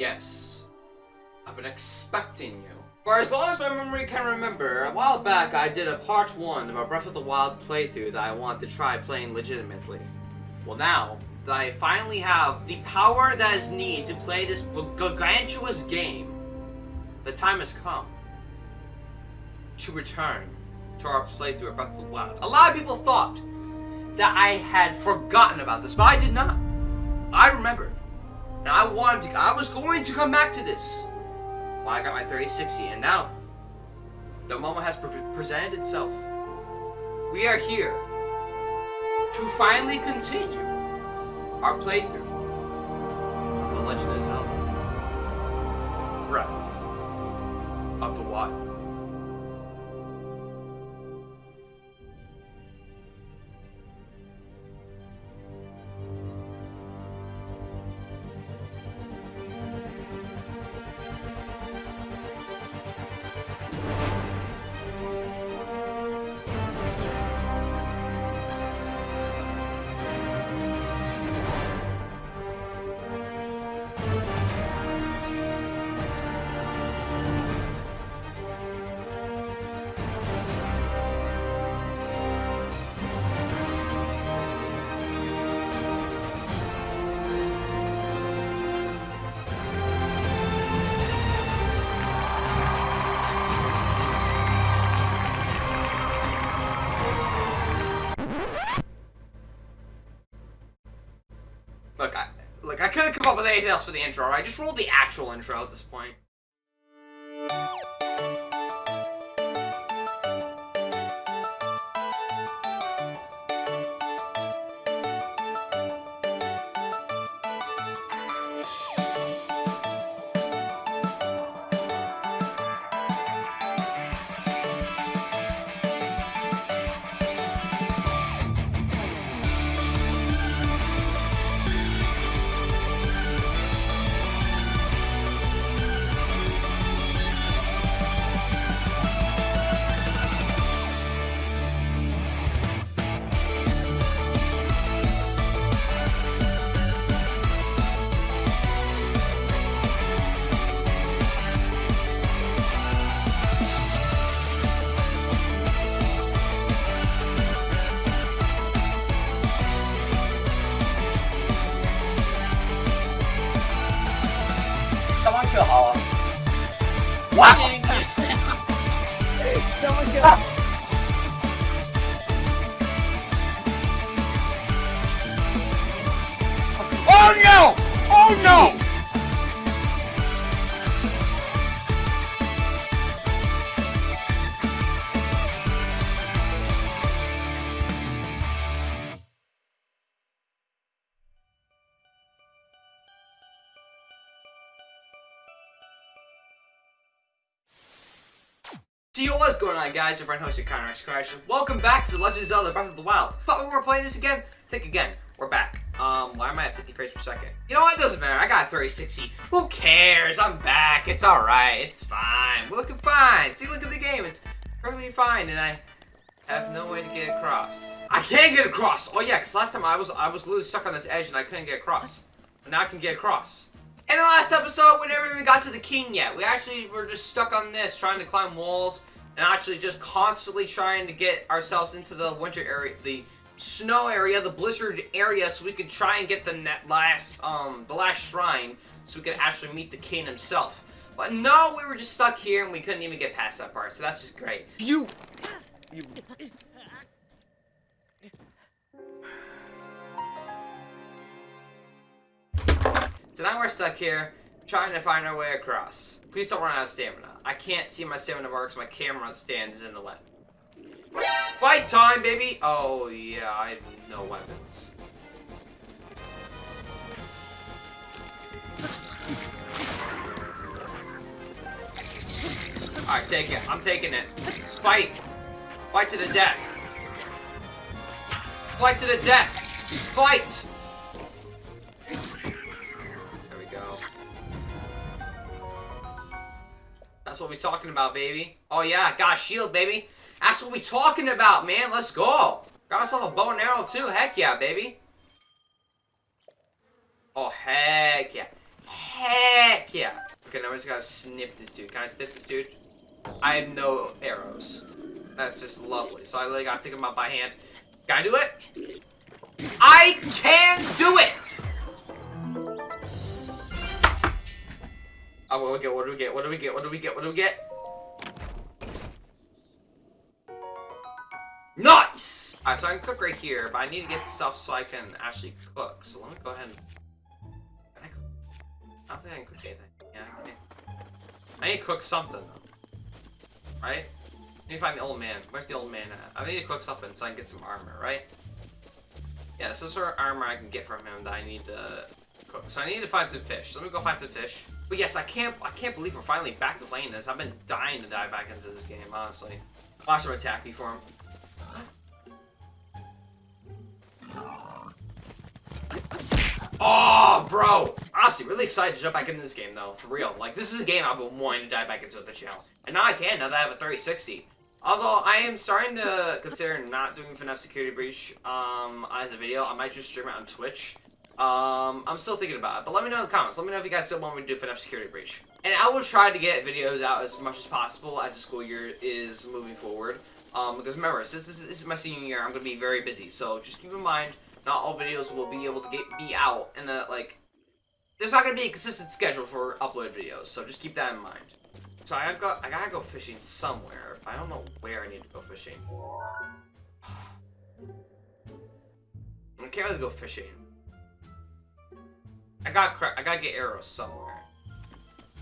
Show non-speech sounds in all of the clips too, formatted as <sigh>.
Yes. I've been expecting you. For as long as my memory can remember, a while back I did a part 1 of a Breath of the Wild playthrough that I wanted to try playing legitimately. Well now, that I finally have the power that is needed to play this gargantuous game, the time has come to return to our playthrough of Breath of the Wild. A lot of people thought that I had forgotten about this, but I did not. I. And I wanted to, I was going to come back to this. Well, I got my 3060, and now, the moment has pre presented itself. We are here to finally continue our playthrough of The Legend of Zelda. Breath of the Wild. Look, I, look, I couldn't come up with anything else for the intro, I Just rolled the actual intro at this point. Someone kill Hala. What? Someone kill. Oh no! Oh no! What's going on guys? Your friend hosted Connor Crash. Welcome back to Legend of Zelda Breath of the Wild. Thought we were playing this again? Think again. We're back. Um, why am I at 50 frames per second? You know what? Doesn't matter. I got 3060. Who cares? I'm back. It's alright. It's fine. We're looking fine. See, look at the game. It's perfectly fine, and I have no way to get across. I can't get across! Oh yeah, because last time I was I was literally stuck on this edge and I couldn't get across. But now I can get across. In the last episode, we never even got to the king yet. We actually were just stuck on this, trying to climb walls, and actually just constantly trying to get ourselves into the winter area, the snow area, the blizzard area, so we could try and get the net last, um, the last shrine, so we could actually meet the king himself. But no, we were just stuck here, and we couldn't even get past that part, so that's just great. You. You. So now we're stuck here, trying to find our way across. Please don't run out of stamina. I can't see my stamina marks, my camera stand is in the way. Fight time, baby! Oh, yeah, I have no weapons. Alright, take it. I'm taking it. Fight! Fight to the death! Fight to the death! Fight! That's what we talking about, baby. Oh yeah, got shield, baby. That's what we talking about, man. Let's go. Got myself a bow and arrow too. Heck yeah, baby. Oh, heck yeah. Heck yeah. Okay, now we just gotta snip this dude. Can I snip this dude? I have no arrows. That's just lovely. So I really gotta take him out by hand. Can I do it? I can do it! Oh, what do we get? What do we get? What do we get? What do we get? What do we get? Nice! Alright, so I can cook right here, but I need to get stuff so I can actually cook. So let me go ahead and... Can I cook? I don't think I can cook anything. Yeah, I can. I need to cook something, though. Right? I need to find the old man. Where's the old man at? I need to cook something so I can get some armor, right? Yeah, so sort of armor I can get from him that I need to. So I need to find some fish. So let me go find some fish. But yes, I can't I can't believe we're finally back to playing this. I've been dying to dive back into this game, honestly. Watch him attack me for him. Oh, bro! Honestly, really excited to jump back into this game, though. For real. Like, this is a game I've been wanting to dive back into the channel. And now I can, now that I have a 3060. Although, I am starting to consider not doing FNAF Security Breach um, as a video. I might just stream it on Twitch. Um, I'm still thinking about it. But let me know in the comments. Let me know if you guys still want me to do FNAF Security Breach. And I will try to get videos out as much as possible as the school year is moving forward. Um, because remember, since this is, my senior year, I'm going to be very busy. So just keep in mind, not all videos will be able to get be out and that, like there's not gonna be a consistent schedule for upload videos so just keep that in mind so I got I gotta go fishing somewhere I don't know where I need to go fishing <sighs> I can't really go fishing I got I gotta get arrows somewhere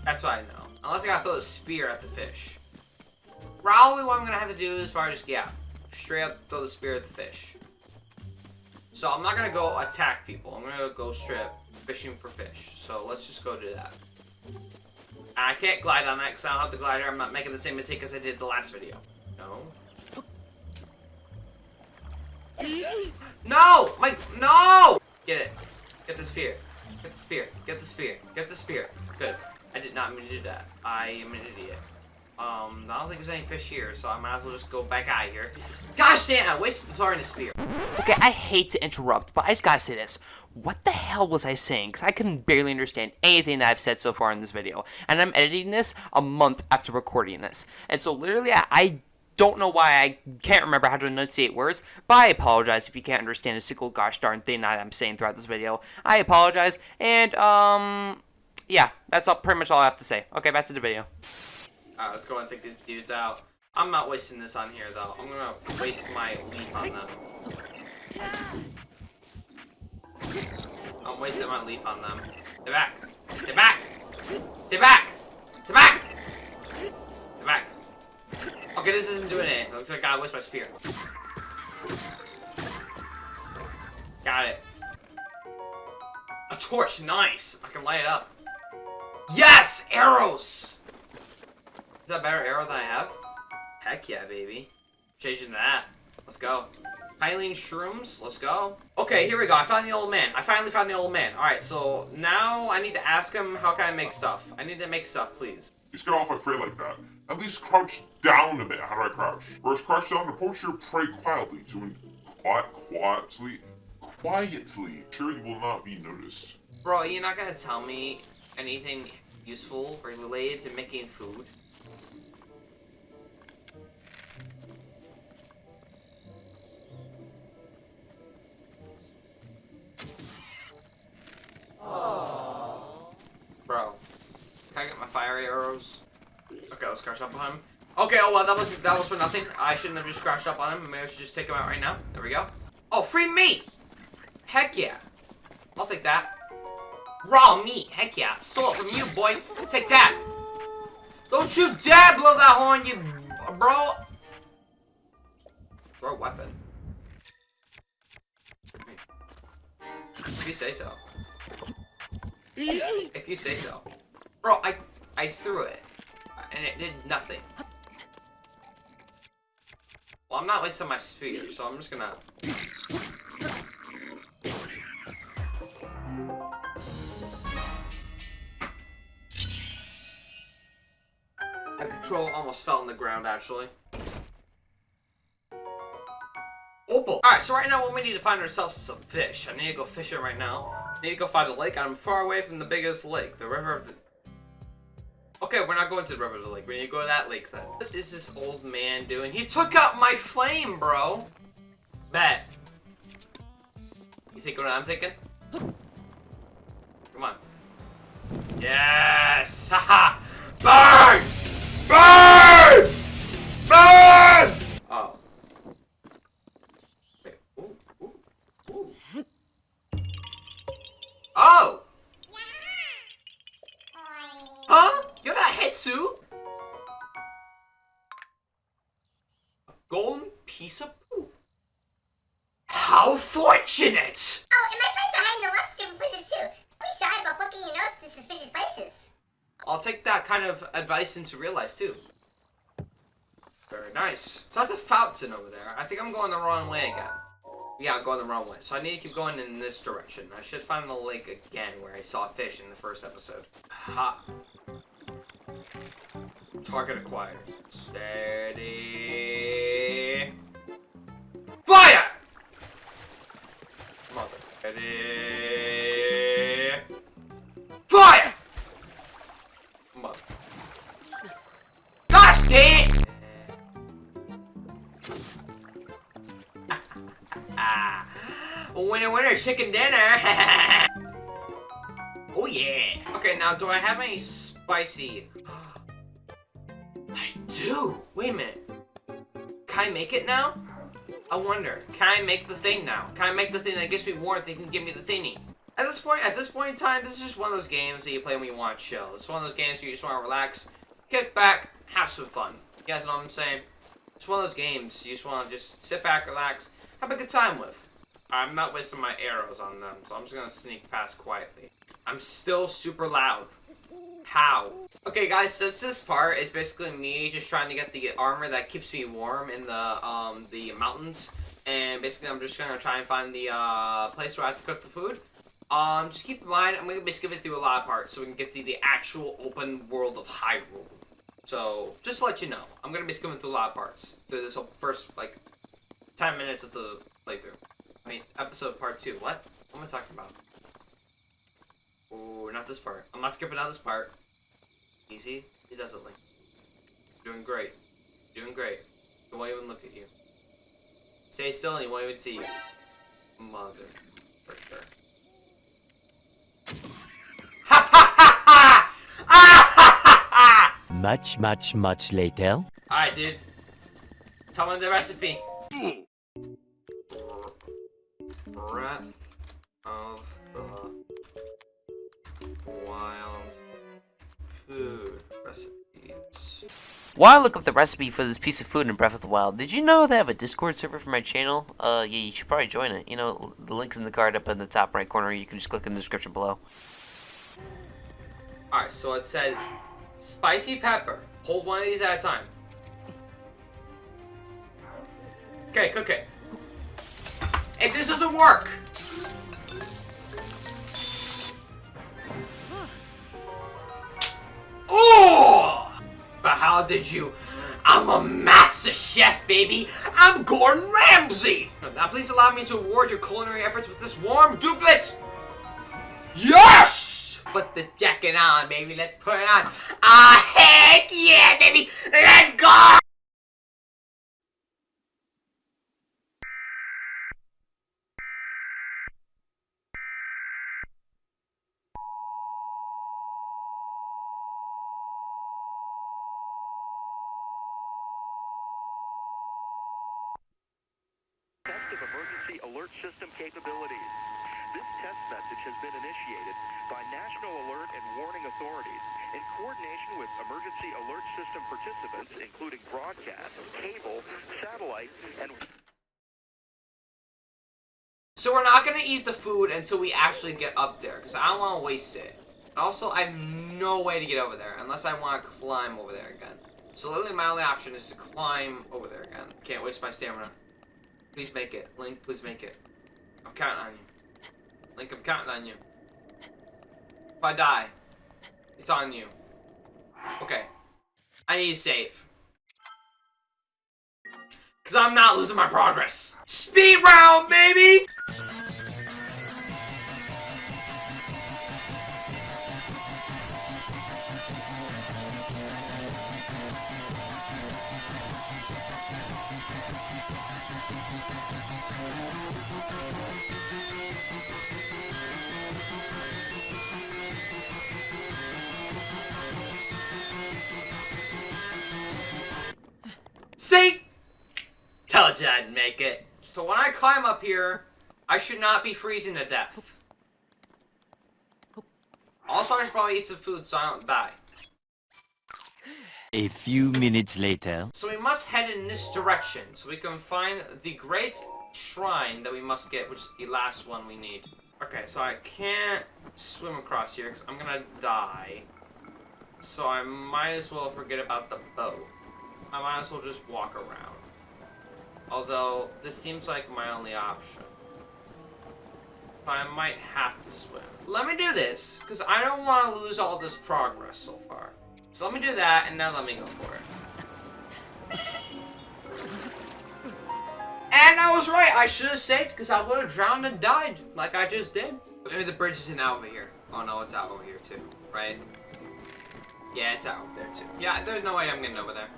that's what I know unless I gotta throw a spear at the fish probably what I'm gonna have to do is probably just yeah straight up throw the spear at the fish so I'm not gonna go attack people. I'm gonna go strip fishing for fish. So let's just go do that. I can't glide on that because I don't have the glider. I'm not making the same mistake as I did the last video. No. No! My no! Get it. Get the spear. Get the spear. Get the spear. Get the spear. Good. I did not mean to do that. I am an idiot. Um, I don't think there's any fish here, so I might as well just go back out of here. Gosh damn, I wasted throwing the spear. Okay, I hate to interrupt, but I just gotta say this. What the hell was I saying? Because I can barely understand anything that I've said so far in this video. And I'm editing this a month after recording this. And so literally, I, I don't know why I can't remember how to enunciate words, but I apologize if you can't understand a single gosh darn thing I'm saying throughout this video. I apologize, and, um, yeah, that's all, pretty much all I have to say. Okay, back to the video. Alright, let's go and take these dudes out. I'm not wasting this on here, though. I'm gonna waste my leaf on them. I'm wasting my leaf on them. Stay back! Stay back! Stay back! Okay, this isn't doing anything. Looks like I wasted my spear. Got it. A torch, nice! I can light it up. Yes! Arrows! Is that a better arrow than I have? Heck yeah, baby. Changing that. Let's go. Hylian shrooms. Let's go. Okay, here we go. I found the old man. I finally found the old man. Alright, so now I need to ask him how can I make stuff. I need to make stuff, please. You get off my prey like that. At least crouch down a bit. How do I crouch? First, crouch down and approach your prey quietly to quiet, quietly, quietly. Sure, you will not be noticed. Bro, you're not gonna tell me anything useful related to making food? Bro, can I get my fire arrows? Okay, let's crash up on him. Okay, oh well, that was that was for nothing. I shouldn't have just crashed up on him. Maybe I should just take him out right now. There we go. Oh, free meat! Heck yeah. I'll take that. Raw meat, heck yeah. Stole it from you, boy. Take that. Don't you dare blow that horn, you bro. Throw a weapon. If you say so. If you say so. Bro, I I threw it. And it did nothing. Well, I'm not wasting my spear, so I'm just gonna... My control almost fell on the ground, actually. Opal! Alright, so right now what we need to find ourselves some fish. I need to go fishing right now. I need to go find a lake. I'm far away from the biggest lake, the river of the... Okay, we're not going to the river of the lake. We need to go to that lake then. What is this old man doing? He took out my flame, bro. Bet. You think what I'm thinking? Come on. Yes! <laughs> Haha! Burn! Burn! Burn! Hetsu? A golden piece of poop. How fortunate! Oh, and my friends are hiding in lots of different places too. Don't be shy about booking your nose to suspicious places. I'll take that kind of advice into real life too. Very nice. So that's a fountain over there. I think I'm going the wrong way again. Yeah, I'm going the wrong way. So I need to keep going in this direction. I should find the lake again where I saw fish in the first episode. Ha. Target acquired. Steady. Fire! Mother. Steady. Fire! Mother. Gosh dang it! <laughs> Winner, winner, chicken dinner. <laughs> oh yeah. Okay, now do I have any spicy? Wait a minute. Can I make it now? I wonder. Can I make the thing now? Can I make the thing that gives me warmth? They can give me the thingy. At this point, at this point in time, this is just one of those games that you play when you want to chill. It's one of those games where you just want to relax, kick back, have some fun. You guys know what I'm saying? It's one of those games you just want to just sit back, relax, have a good time with. I'm not wasting my arrows on them, so I'm just gonna sneak past quietly. I'm still super loud. How? Okay, guys, since this part is basically me just trying to get the armor that keeps me warm in the um the mountains, and basically I'm just gonna try and find the uh, place where I have to cook the food. Um, just keep in mind, I'm gonna be skipping through a lot of parts so we can get to the actual open world of Hyrule. So, just to let you know, I'm gonna be skipping through a lot of parts through this whole first, like, 10 minutes of the playthrough. I mean, episode part 2. What? What am I talking about? Ooh, not this part. I'm not skipping out this part. Easy. He doesn't like. Doing great. Doing great. He won't even look at you. Stay still and he won't even see you. Mother. fricker. Ha <laughs> ha ha ha! Ah ha ha ha! Much, much, much later. Alright, dude. Tell me the recipe. Breath of the Wild food recipes. While I look up the recipe for this piece of food in Breath of the Wild, did you know they have a Discord server for my channel? Uh, yeah, you should probably join it. You know, the link's in the card up in the top right corner. You can just click in the description below. Alright, so it said spicy pepper. Hold one of these at a time. Okay, cook it. If this doesn't work, Oh! But how did you? I'm a master chef, baby. I'm Gordon Ramsay. Now, please allow me to reward your culinary efforts with this warm doublet. Yes! Put the jacket on, baby. Let's put it on. Ah, heck yeah, baby. Let's go. Of emergency alert system capabilities. This test message has been initiated by National Alert and Warning Authorities in coordination with emergency alert system participants, including broadcast, cable, satellite, and So we're not gonna eat the food until we actually get up there, because I don't want to waste it. Also, I have no way to get over there, unless I want to climb over there again. So literally my only option is to climb over there again. Can't waste my stamina. Please make it. Link, please make it. I'm counting on you. Link, I'm counting on you. If I die, it's on you. Okay. I need to save. Because I'm not losing my progress. Speed round, baby! See? Told you I'd make it. So when I climb up here, I should not be freezing to death. Also, I should probably eat some food so I don't die. A few minutes later. So we must head in this direction so we can find the great shrine that we must get, which is the last one we need. Okay, so I can't swim across here because I'm gonna die. So I might as well forget about the boat. I might as well just walk around. Although, this seems like my only option. But I might have to swim. Let me do this, because I don't want to lose all this progress so far. So let me do that, and now let me go for it. And I was right, I should have saved, because I would have drowned and died, like I just did. Maybe the bridge isn't out over here. Oh no, it's out over here too, right? Yeah, it's out over there too. Yeah, there's no way I'm getting over there.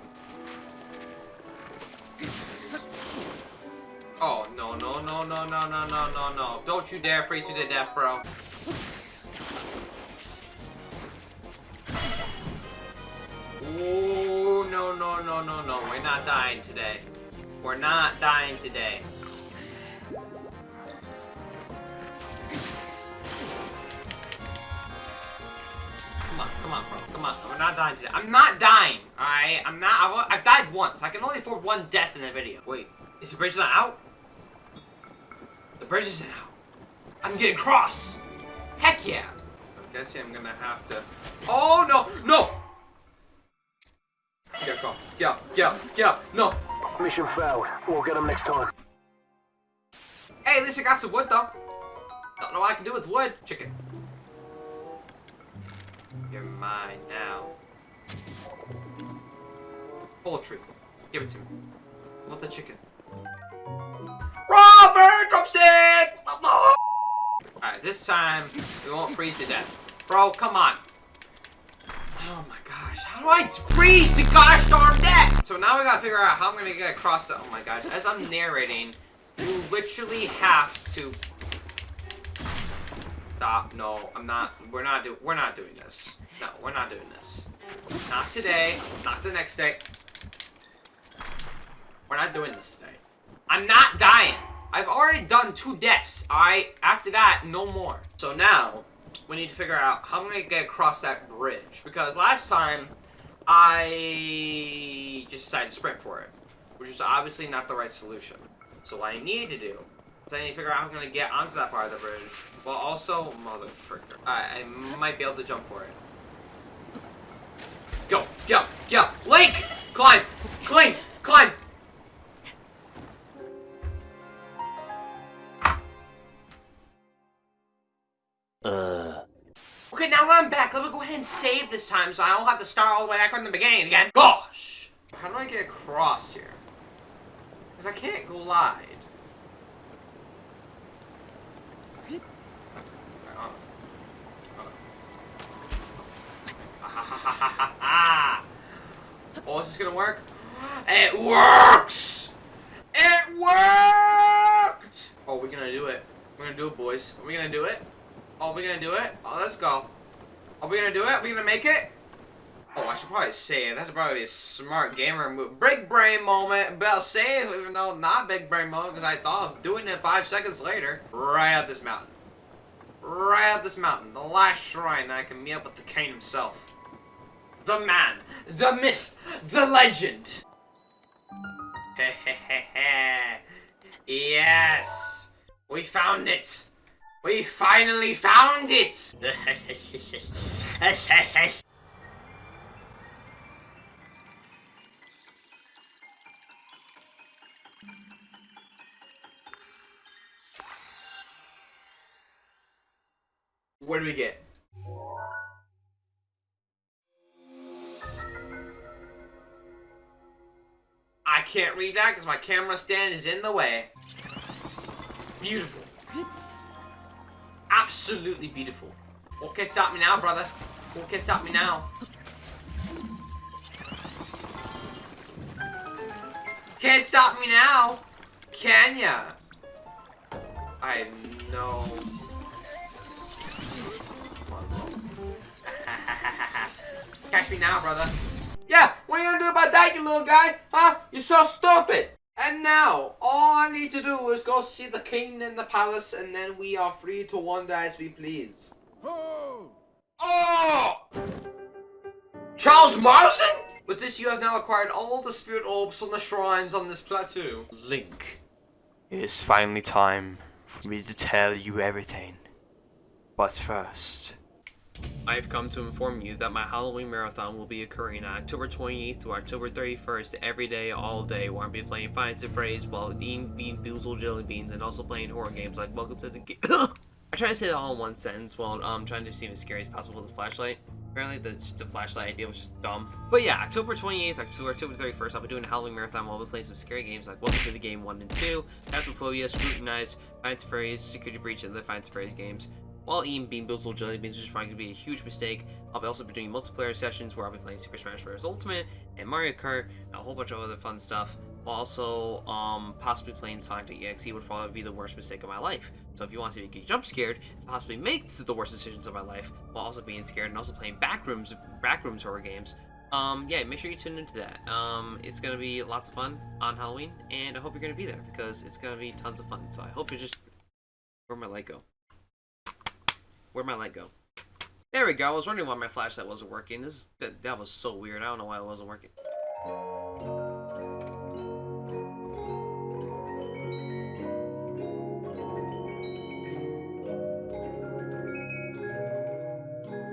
Oh, no, no, no, no, no, no, no, no, no. Don't you dare freeze me to death, bro. Ooh, no, no, no, no, no. We're not dying today. We're not dying today. Come on, come on, bro. Come on. We're not dying today. I'm not dying, alright? I'm not. I, wa- I've died once. I can only afford one death in the video. Wait, is the bridge not out? The bridge isn't out. I'm getting cross. Heck yeah. I'm guessing I'm gonna have to. Oh no, no! Get up, get up, get up, get up. No. Mission failed. We'll get them next time. Hey, at least I got some wood though. Don't know what I can do with wood. Chicken. You're mine now. Poultry. Give it to me. I want the chicken. Alright, this time we won't freeze to death. Bro, come on. Oh my gosh, how do I freeze to gosh darn death? So now we gotta figure out how I'm gonna get across the- oh my gosh, as I'm narrating, you literally have to stop. No, I'm not. We're not do. We're not doing this. No, we're not doing this. Not today. Not the next day. We're not doing this today. I'm not dying. I've already done two deaths. Alright. After that, no more. So now we need to figure out how I'm gonna get across that bridge because last time I just decided to sprint for it, which is obviously not the right solution. So what I need to do is I need to figure out how I'm gonna get onto that part of the bridge, while also motherfucker. I, I might be able to jump for it. Go, go, go, Link! Climb, climb, climb. Now I'm back, let me go ahead and save this time so I don't have to start all the way back from the beginning again. Gosh! How do I get across here? Because I can't glide. <laughs> Oh. Is this gonna work? It works! It worked! Oh, we're gonna do it. We're gonna do it, boys. Are we gonna do it? Oh, we're gonna do it? Oh, let's go. Are we gonna do it? Are we gonna make it? Oh, I should probably save. That's probably a smart gamer move. Big brain moment. But I'll save, even though not big brain moment, because I thought of doing it five seconds later. Right up this mountain. Right up this mountain. The last shrine I can meet up with the king himself. The man. The myth. The legend. Hehehehe. yes. We found it. We finally found it! <laughs> what do we get? I can't read that because my camera stand is in the way. Beautiful. Absolutely beautiful. What can stop me now, brother? What can stop me now? Can't stop me now, can ya? I bro. <laughs> Catch me now, brother. Yeah, what are you gonna do about that, you little guy? Huh? You're so stupid. And now, all I need to do is go see the king in the palace, and then we are free to wander as we please. Oh! Charles Manson? With this, you have now acquired all the spirit orbs from the shrines on this plateau. Link, it is finally time for me to tell you everything. But first, I've come to inform you that my Halloween marathon will be occurring on October 28th to October 31st, every day, all day, where I'll be playing Finds and Phrase while eating Bean Boozled Jelly Beans and also playing horror games like Welcome to the. <coughs> I try to say that all in one sentence while um, trying to seem as scary as possible with a flashlight. Apparently, the, the flashlight idea was just dumb. But yeah, October 28th, October, October 31st, I'll be doing a Halloween marathon while we'll be playing some scary games like Welcome to the Game 1 and 2, Phasmophobia, Scrutinize, Finds Phrase, Security Breach, and the Finds Phrase games. While eating Bean Boozled Jelly Beans, which is probably going to be a huge mistake, I'll also be doing multiplayer sessions where I'll be playing Super Smash Bros. Ultimate and Mario Kart and a whole bunch of other fun stuff. While also um, possibly playing Sonic EXE would probably be the worst mistake of my life. So if you want to see me get jump scared, and possibly make the worst decisions of my life, while also being scared and also playing backrooms backrooms horror games, um, yeah, make sure you tune into that. Um, it's gonna be lots of fun on Halloween, and I hope you're gonna be there because it's gonna be tons of fun. So I hope you just where'd my light go? Where'd my light go? There we go. I was wondering why my flashlight wasn't working. This that, that was so weird. I don't know why it wasn't working.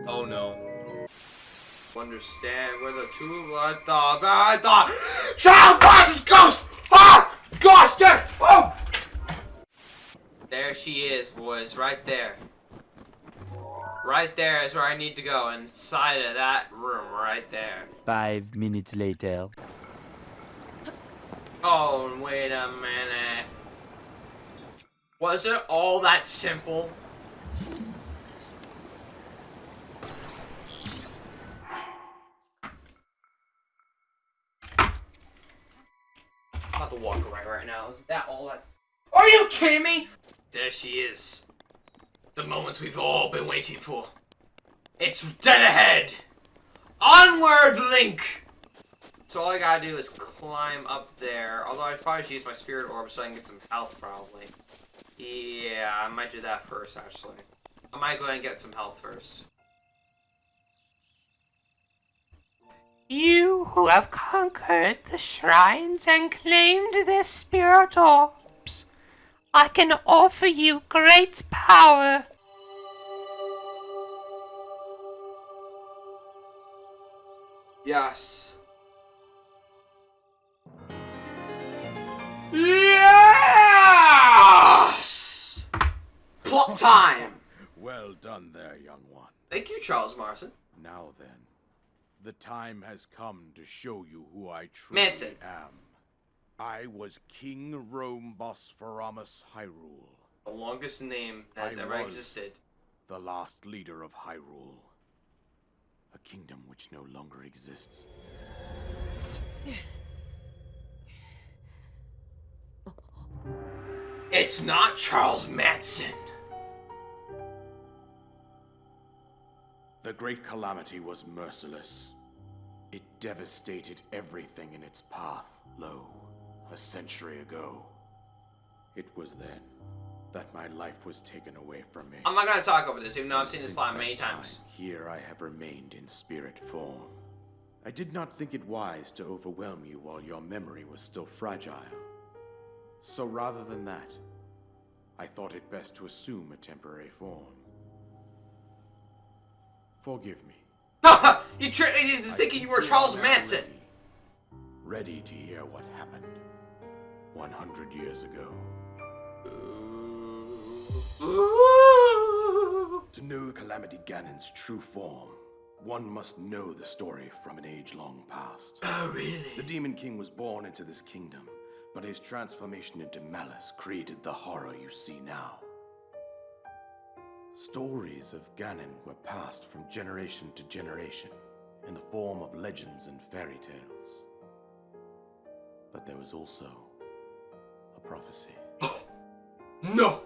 Oh no. Understand where the two blood dog I thought Child Boss's ghost! Ah! Gosh! Oh! There she is, boys, right there. Right there is where I need to go, inside of that room right there. Five minutes later. Oh, wait a minute. Was it all that simple? I'm about to walk away right now. Is that all that? Are you kidding me? There she is. The moments we've all been waiting for. It's dead ahead. Onward, Link! So all I gotta do is climb up there. Although I probably should use my spirit orb so I can get some health, probably. Yeah, I might do that first, actually. I might go ahead and get some health first. You who have conquered the shrines and claimed this spirit orbs, I can offer you great power. Yes. Yes! Plot time! Well done there, young one. Thank you, Charles Manson. Now then, the time has come to show you who I truly Manson. am. I was King Rhoam Bosphoramus Hyrule, The longest name that has I ever was. existed. the last leader of Hyrule. A kingdom which no longer exists. It's not Charles Manson. The Great Calamity was merciless. It devastated everything in its path, lo, a century ago. It was then that my life was taken away from me. I'm not gonna talk over this, even though I've seen this plot many time, times. Here I have remained in spirit form. I did not think it wise to overwhelm you while your memory was still fragile. So rather than that, I thought it best to assume a temporary form. Forgive me. <laughs> you tricked me into thinking you were Charles Manson. Ready, ready to hear what happened 100 years ago. To know Calamity Ganon's true form, one must know the story from an age-long past. Oh, really? The Demon King was born into this kingdom, but his transformation into malice created the horror you see now. Stories of Ganon were passed from generation to generation in the form of legends and fairy tales. But there was also a prophecy. <gasps> No!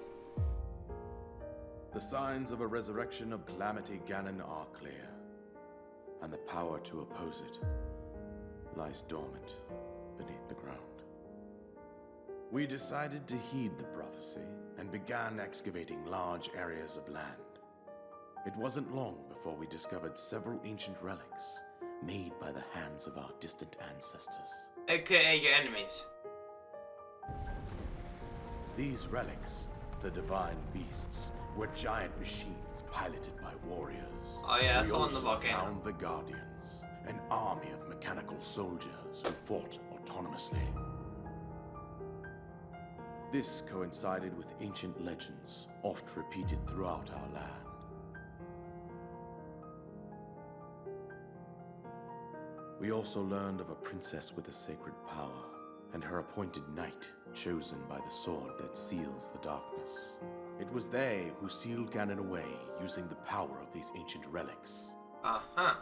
The signs of a resurrection of Calamity Ganon are clear, and the power to oppose it lies dormant beneath the ground. We decided to heed the prophecy and began excavating large areas of land. It wasn't long before we discovered several ancient relics made by the hands of our distant ancestors. AKA your enemies. These relics, the divine beasts, were giant machines piloted by warriors. Oh, yeah, we in the volcano. found the Guardians, an army of mechanical soldiers who fought autonomously. This coincided with ancient legends, oft repeated throughout our land. We also learned of a princess with a sacred power, and her appointed knight, chosen by the sword that seals the darkness. It was they who sealed Ganon away using the power of these ancient relics. Uh-huh.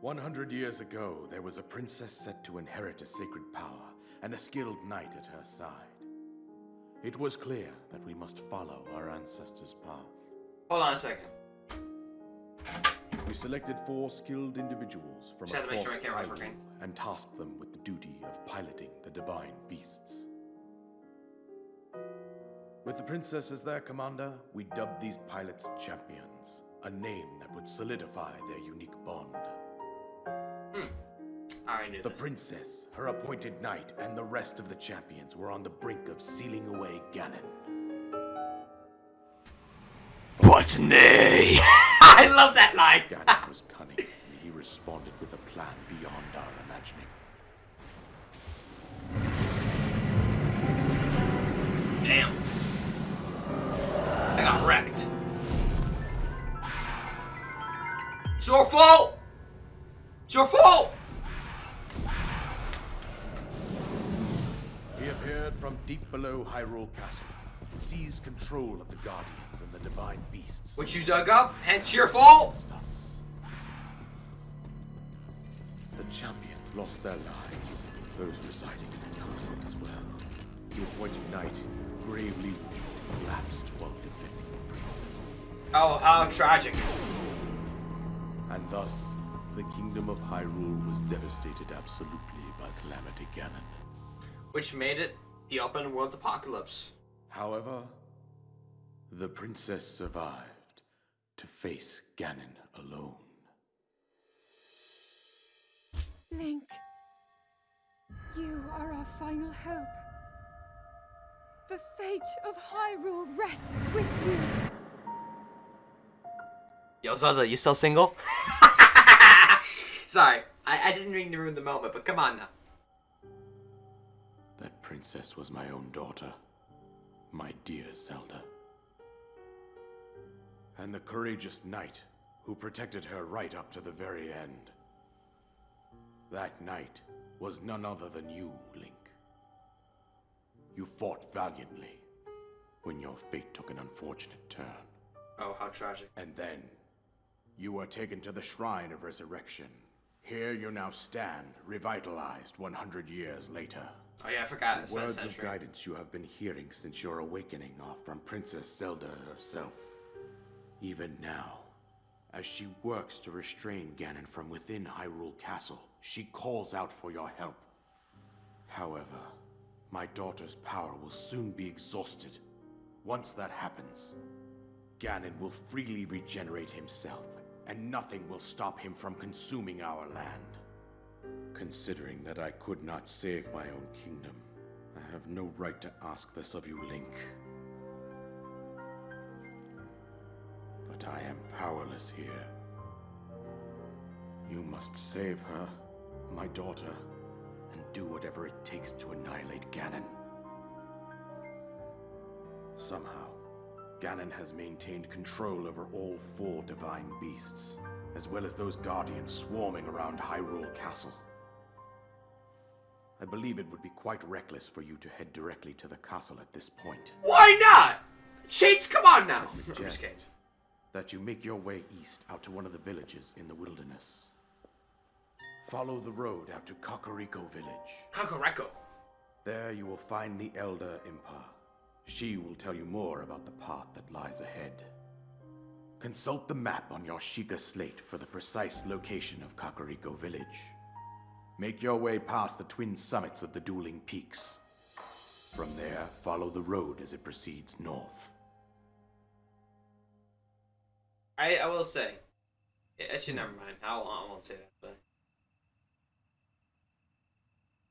100 years ago, there was a princess set to inherit a sacred power and a skilled knight at her side. It was clear that we must follow our ancestors' path. Hold on a second. We selected four skilled individuals from Just had to make across sure my Hyrule and tasked them with the duty of piloting the divine beasts. With the princess as their commander, we dubbed these pilots champions, a name that would solidify their unique bond. Hmm. I knew The this. princess, her appointed knight, and the rest of the champions were on the brink of sealing away Ganon. But nay! <laughs> I love that line. Ganon was cunning, and he responded with a plan beyond our imagining. Damn. I got wrecked. It's your fault! It's your fault! He appeared from deep below Hyrule Castle, seized control of the Guardians and the Divine Beasts. What you dug up, hence your fault! The champions lost their lives, those residing in the castle as well. The appointed knight gravely collapsed while defending the princess. Oh, how tragic. And thus, the kingdom of Hyrule was devastated absolutely by Calamity Ganon. Which made it the open world apocalypse. However, the princess survived to face Ganon alone. Link, you are our final hope. The fate of Hyrule rests with you. Yo, Zelda, you still single? <laughs> Sorry, I, I didn't mean to ruin the moment, but come on now. That princess was my own daughter, my dear Zelda. And the courageous knight who protected her right up to the very end. That knight was none other than you, Link. You fought valiantly when your fate took an unfortunate turn. Oh, how tragic. And then, you were taken to the Shrine of Resurrection. Here you now stand, revitalized 100 years later. Oh yeah, I forgot. It's words of guidance you have been hearing since your awakening are from Princess Zelda herself. Even now, as she works to restrain Ganon from within Hyrule Castle, she calls out for your help. However, my daughter's power will soon be exhausted. Once that happens, Ganon will freely regenerate himself, and nothing will stop him from consuming our land. Considering that I could not save my own kingdom, I have no right to ask this of you, Link. But I am powerless here. You must save her, my daughter, and do whatever it takes to annihilate Ganon. Somehow, Ganon has maintained control over all four divine beasts, as well as those guardians swarming around Hyrule Castle. I believe it would be quite reckless for you to head directly to the castle at this point. Why not? Shades, come on now. I <laughs> suggest that you make your way east out to one of the villages in the wilderness. Follow the road out to Kakariko Village. Kakareko. There you will find the Elder Impa. She will tell you more about the path that lies ahead. Consult the map on your Sheikah slate for the precise location of Kakariko Village. Make your way past the twin summits of the dueling peaks. From there, follow the road as it proceeds north. I I will say. Eh, actually, never mind. I won't, I won't say that. But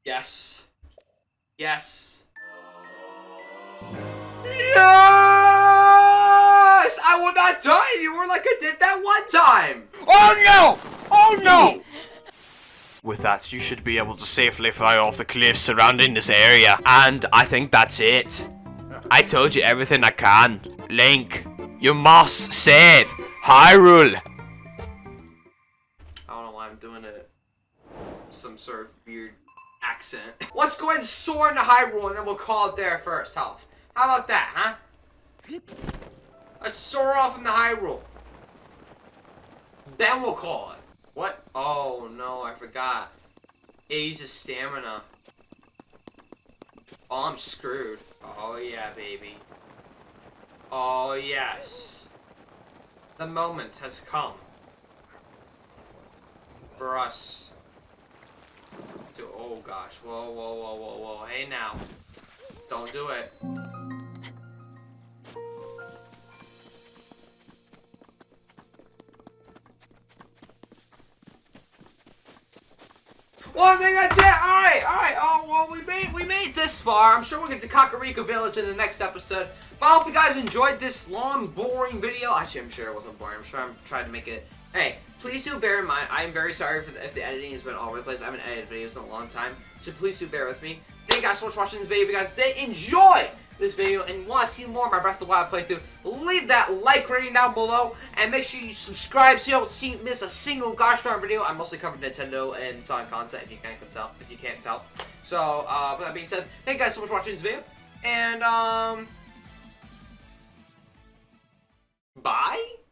yes, yes, yes! I will not die anymore like I did that one time. Oh no! Oh no! With that, you should be able to safely fly off the cliffs surrounding this area. And I think that's it. I told you everything I can. Link, you must save Hyrule. I don't know why I'm doing it. Some sort of weird accent. <laughs> Let's go ahead and soar into Hyrule and then we'll call it there first, Health. How about that, huh? Let's soar off into Hyrule. Then we'll call it. What? Oh no, I forgot. It uses stamina. Oh, I'm screwed. Oh yeah, baby. Oh yes. The moment has come for us to oh gosh whoa whoa whoa whoa whoa hey now don't do it well I think that's it all right all right. Oh well we made we made this far. I'm sure we'll get to Kakariko Village in the next episode. But I hope you guys enjoyed this long boring video. Actually I'm sure it wasn't boring. I'm sure I'm trying to make it. Hey, please do bear in mind, I am very sorry the, if the editing has been all over the place. I haven't edited videos in a long time, so please do bear with me. Thank you guys so much for watching this video. If you guys did enjoy this video and want to see more of my Breath of the Wild playthrough, leave that like rating down below, and make sure you subscribe so you don't see, miss a single gosh darn video. I mostly cover Nintendo and Sonic content, if you can't tell. If you can't tell. So, uh, with that being said, thank you guys so much for watching this video, and um, bye.